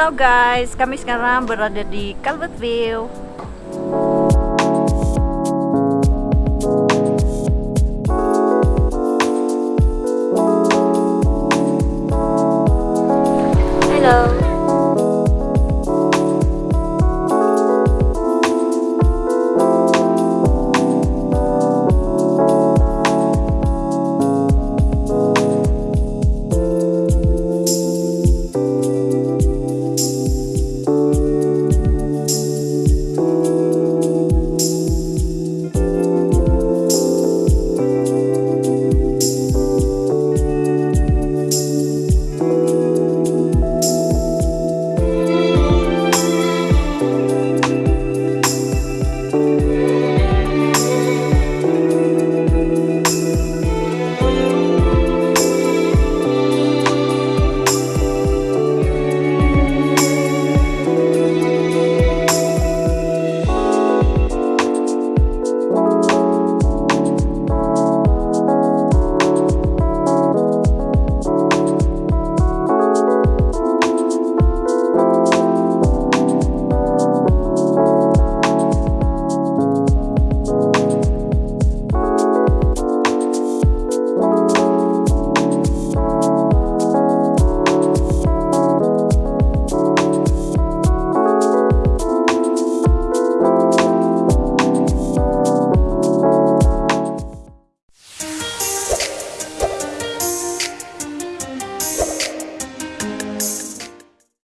Hello guys, kami sekarang berada di Calvert View.